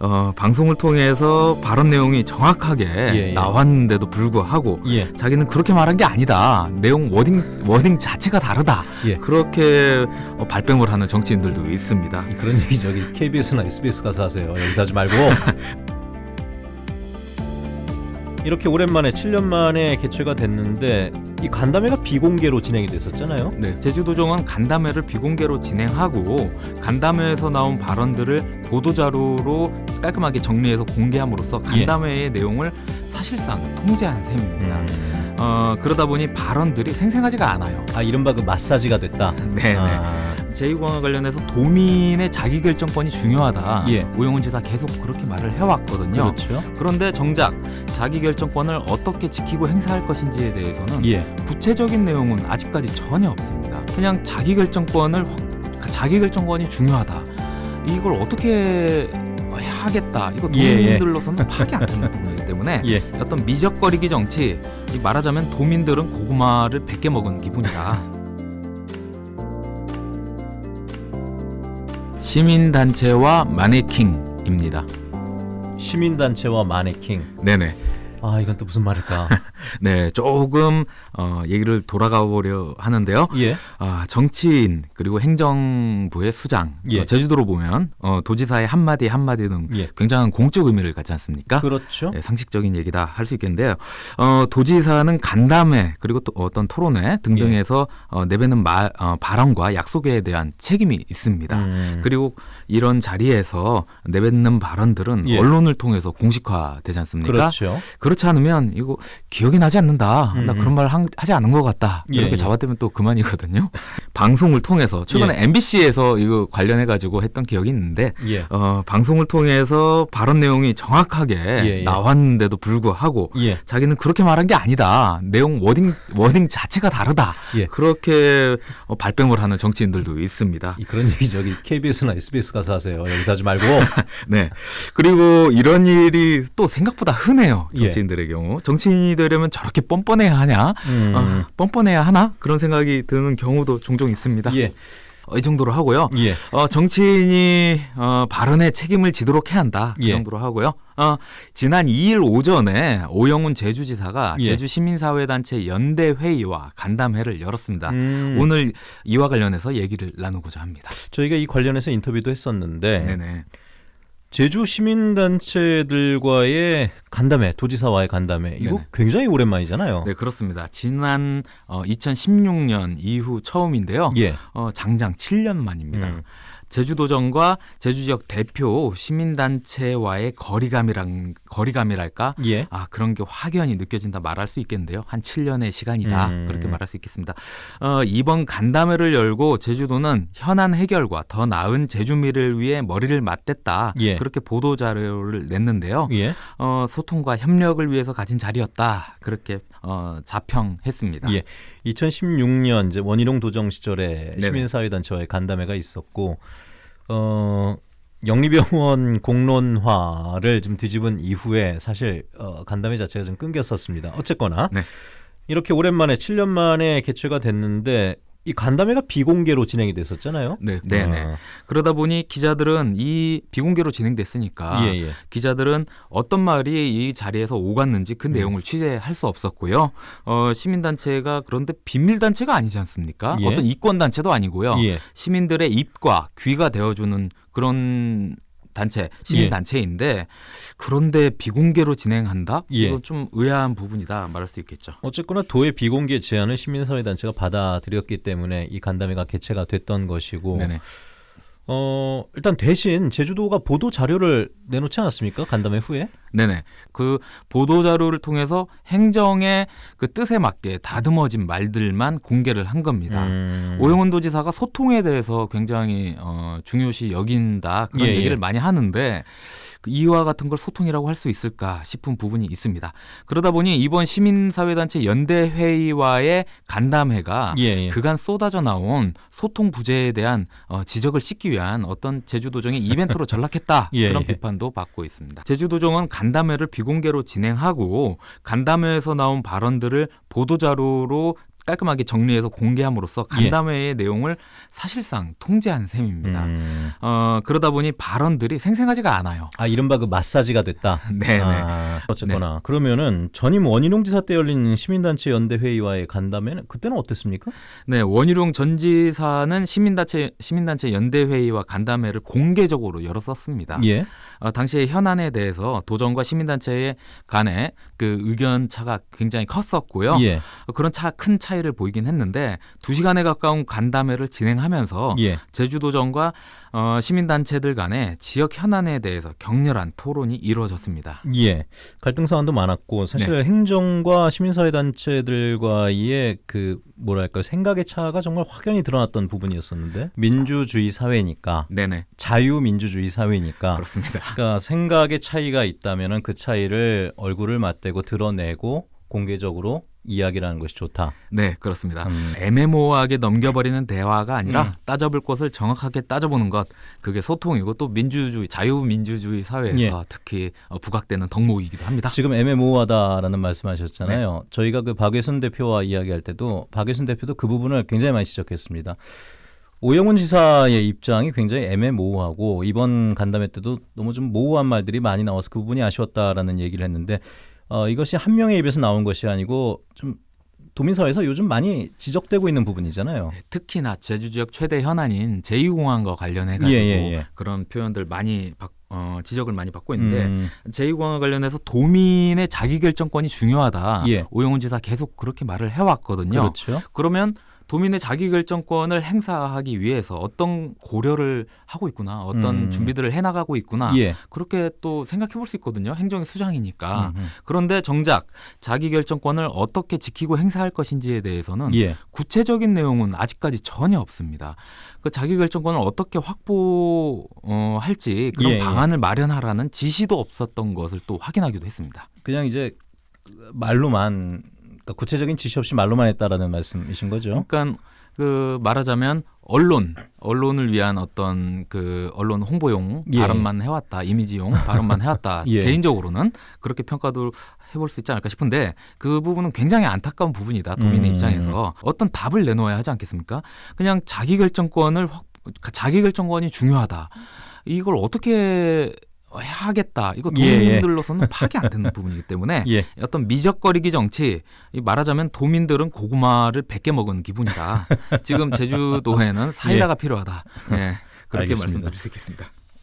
어, 방송을 통해서 발언 내용이 정확하게 예, 예. 나왔는데도 불구하고 예. 자기는 그렇게 말한 게 아니다. 내용 wording wording 자체가 다르다. 예. 그렇게 어, 발뺌을 하는 정치인들도 있습니다. 그런 얘기 저기 KBS나 SBS 가서 하세요. 여기서 하지 말고. 이렇게 오랜만에 7년 만에 개최가 됐는데 이 간담회가 비공개로 진행이 됐었잖아요. 네, 제주도정은 간담회를 비공개로 진행하고 간담회에서 나온 발언들을 보도 자료로 깔끔하게 정리해서 공개함으로써 예. 간담회의 내용을 사실상 통제한 셈입니다. 음. 어, 그러다 보니 발언들이 생생하지가 않아요. 아 이른바 그 마사지가 됐다. 네, 네. 아, 제2공항과 관련해서 도민의 자기결정권이 중요하다. 예. 오영훈 지사 계속 그렇게 말을 해왔거든요. 그렇죠. 그런데 정작 자기결정권을 어떻게 지키고 행사할 것인지에 대해서는 예. 구체적인 내용은 아직까지 전혀 없습니다. 그냥 자기결정권을 확- 자기결정권이 중요하다. 이걸 어떻게 하겠다. 이거 예, 예. 도민들로서는 파악이 안 되는 부분이기 때문에 예. 어떤 미적거리기 정치 이 말하자면 도민들은 고구마를 100개 먹은 기분이다. 시민단체와 마네킹입니다. 시민단체와 마네킹. 네네. 아 이건 또 무슨 말일까? 네, 조금 어, 얘기를 돌아가 보려 하는데요. 예. 아, 정치인 그리고 행정부의 수장, 예. 어, 제주도로 보면 어, 도지사의 한마디 한마디 등 예. 굉장한 공적 의미를 갖지 않습니까? 그렇죠. 네, 상식적인 얘기다 할 수 있겠는데요. 어, 도지사는 간담회 그리고 또 어떤 토론회 등등에서 어, 내뱉는 말, 어, 발언과 약속에 대한 책임이 있습니다. 음. 그리고 이런 자리에서 내뱉는 발언들은 예. 언론을 통해서 공식화되지 않습니까? 그렇죠. 그렇지 않으면 이거 기억이 나지 않는다. 나 음, 그런 말 한- 하지 않은 것 같다. 예, 이렇게 예. 잡아떼면 또 그만이거든요. 방송을 통해서 최근에 MBC에서 이거 관련해 가지고 했던 기억이 있는데 예. 어, 방송을 통해서 발언 내용이 정확하게 예, 예. 나왔는데도 불구하고 예. 자기는 그렇게 말한 게 아니다. 내용 wording wording 자체가 다르다. 예. 그렇게 어, 발뺌을 하는 정치인들도 있습니다. 이 그런 얘기 저기 KBS나 SBS 가서 하세요. 여기서 하지 말고. 네. 그리고 이런 일이 또 생각보다 흔해요. 예. 정치인들의 경우. 정치인이 되려면 저렇게 뻔뻔해야 하냐? 음. 아, 뻔뻔해야 하나? 그런 생각이 드는 경우도 종종 있습니다. 예. 어, 이 정도로 하고요. 예. 어, 정치인이 어, 발언에 책임을 지도록 해야 한다. 그 예. 정도로 하고요. 어, 지난 2일 오전에 오영훈 제주지사가 예. 제주 시민사회단체 연대 회의와 간담회를 열었습니다. 음. 오늘 이와 관련해서 얘기를 나누고자 합니다. 저희가 이 관련해서 인터뷰도 했었는데 네네. 제주 시민단체들과의 간담회, 도지사와의 간담회 이거 네네. 굉장히 오랜만이잖아요. 네, 그렇습니다. 지난 어, 2016년 이후 처음인데요. 예. 어, 장장 7년 만입니다. 음. 제주도정과 제주 지역 대표 시민단체와의 거리감이랑 거리감이랄까? 예. 아 그런 게 확연히 느껴진다 말할 수 있겠는데요. 한 7년의 시간이다 음. 그렇게 말할 수 있겠습니다. 어, 이번 간담회를 열고 제주도는 현안 해결과 더 나은 제주미를 위해 머리를 맞댔다 예. 그렇게 보도 자료를 냈는데요. 예. 어, 소통과 협력을 위해서 가진 자리였다 그렇게 어, 자평했습니다. 예. 2016년 이제 원희룡 도정 시절에 네네. 시민사회단체와의 간담회가 있었고 어 영리병원 공론화를 좀 뒤집은 이후에 사실 어, 간담회 자체가 좀 끊겼었습니다. 어쨌거나 네. 이렇게 오랜만에 7년 만에 개최가 됐는데 이 간담회가 비공개로 진행이 됐었잖아요. 네, 네, 네. 아, 그러다 보니 기자들은 이 비공개로 진행됐으니까 예, 예. 기자들은 어떤 말이 이 자리에서 오갔는지 그 음. 내용을 취재할 수 없었고요. 어, 시민단체가 그런데 비밀단체가 아니지 않습니까? 예. 어떤 이권단체도 아니고요. 예. 시민들의 입과 귀가 되어주는 그런 단체, 시민 단체인데 그런데 비공개로 진행한다? 예. 이건 좀 의아한 부분이다 말할 수 있겠죠. 어쨌거나 도의 비공개 제안을 시민사회 단체가 받아들였기 때문에 이 간담회가 개최가 됐던 것이고 네네. 어 일단 대신 제주도가 보도 자료를 내놓지 않았습니까 간담회 후에? 네네. 그 보도 자료를 통해서 행정의 그 뜻에 맞게 다듬어진 말들만 공개를 한 겁니다. 음. 오영훈 도지사가 소통에 대해서 굉장히 어, 중요시 여긴다 그런 예, 얘기를 예. 많이 하는데 그 이와 같은 걸 소통이라고 할 수 있을까 싶은 부분이 있습니다. 그러다 보니 이번 시민사회단체 연대회의와의 간담회가 예, 예. 그간 쏟아져 나온 소통 부재에 대한 어, 지적을 씻기 위한 어떤 제주도정의 이벤트로 전락했다 예, 그런 예. 비판도 받고 있습니다. 제주도정은 간담회를 비공개로 진행하고 간담회에서 나온 발언들을 보도자료로 깔끔하게 정리해서 공개함으로써 간담회의 내용을 사실상 통제한 셈입니다. 음. 어, 그러다 보니 발언들이 생생하지가 않아요. 아 이른바 그 마사지가 됐다. 네네. 아, 어쨌거나 그러면은 전임 원희룡 지사 때 열린 시민단체 연대 회의와의 간담회는 그때는 어땠습니까? 네, 원희룡 전 지사는 시민단체 시민단체 연대 회의와 간담회를 공개적으로 열었었습니다. 예. 어, 당시에 현안에 대해서 도정과 시민단체 간의 그 의견 차가 굉장히 컸었고요. 예. 어, 그런 차 큰 차이 를 보이긴 했는데 두 시간에 가까운 간담회를 진행하면서 예. 제주도정과 어, 시민단체들 간의 지역 현안에 대해서 격렬한 토론이 이루어졌습니다. 예. 갈등 사안도 많았고 사실 네. 행정과 시민사회 단체들과의 그 뭐랄까 생각의 차가 정말 확연히 드러났던 부분이었었는데 민주주의 사회니까 네네 자유민주주의 사회니까 그렇습니다. 그러니까 생각의 차이가 있다면은 그 차이를 얼굴을 맞대고 드러내고 공개적으로 이야기라는 것이 좋다. 네 그렇습니다. 음. 애매모호하게 넘겨버리는 대화가 아니라 음. 따져볼 것을 정확하게 따져보는 것 그게 소통이고 또 민주주의 자유민주주의 사회에서 예. 특히 어, 부각되는 덕목이기도 합니다. 지금 애매모호하다라는 말씀하셨잖아요. 네. 저희가 그 박예순 대표와 이야기할 때도 박예순 대표도 그 부분을 굉장히 많이 지적했습니다. 오영훈 지사의 입장이 굉장히 애매모호하고 이번 간담회 때도 너무 좀 모호한 말들이 많이 나와서 그 부분이 아쉬웠다라는 얘기를 했는데 어, 이것이 한 명의 입에서 나온 것이 아니고 좀 도민사회에서 요즘 많이 지적되고 있는 부분이잖아요. 네, 특히나 제주 지역 최대 현안인 제2공항과 관련해 가지고 예, 예, 예. 그런 표현들 많이 받- 어, 지적을 많이 받고 있는데 음, 제2공항과 관련해서 도민의 자기결정권이 중요하다. 예. 오영훈 지사 계속 그렇게 말을 해왔거든요. 그렇죠. 그러면 도민의 자기결정권을 행사하기 위해서 어떤 고려를 하고 있구나, 어떤 음. 준비들을 해나가고 있구나, 예. 그렇게 또 생각해 볼 수 있거든요. 행정의 수장이니까. 음, 음. 그런데 정작 자기결정권을 어떻게 지키고 행사할 것인지에 대해서는 예. 구체적인 내용은 아직까지 전혀 없습니다. 그 자기결정권을 어떻게 확보할지 그런 예, 예. 방안을 마련하라는 지시도 없었던 것을 또 확인하기도 했습니다. 그냥 이제 말로만 그러니까 구체적인 지시 없이 말로만 했다라는 말씀이신 거죠. 그러니까 그 말하자면 언론, 언론을 위한 어떤 그 언론 홍보용 예. 발언만 해왔다, 이미지용 발언만 해왔다. 예. 개인적으로는 그렇게 평가도 해볼 수 있지 않을까 싶은데 그 부분은 굉장히 안타까운 부분이다. 도민의 음. 입장에서 어떤 답을 내놓아야 하지 않겠습니까? 그냥 자기결정권을 확, 자기결정권이 중요하다. 이걸 어떻게 해야겠다. 이거 예, 예. 도민들로서는 파악이 안 되는 부분이기 때문에 예. 어떤 미적거리기 정치 이 말하자면 도민들은 고구마를 100개 먹은 기분이다. 지금 제주도에는 사이다가 필요하다. 네, 그렇게 알겠습니다. 말씀드릴 수 있겠습니다.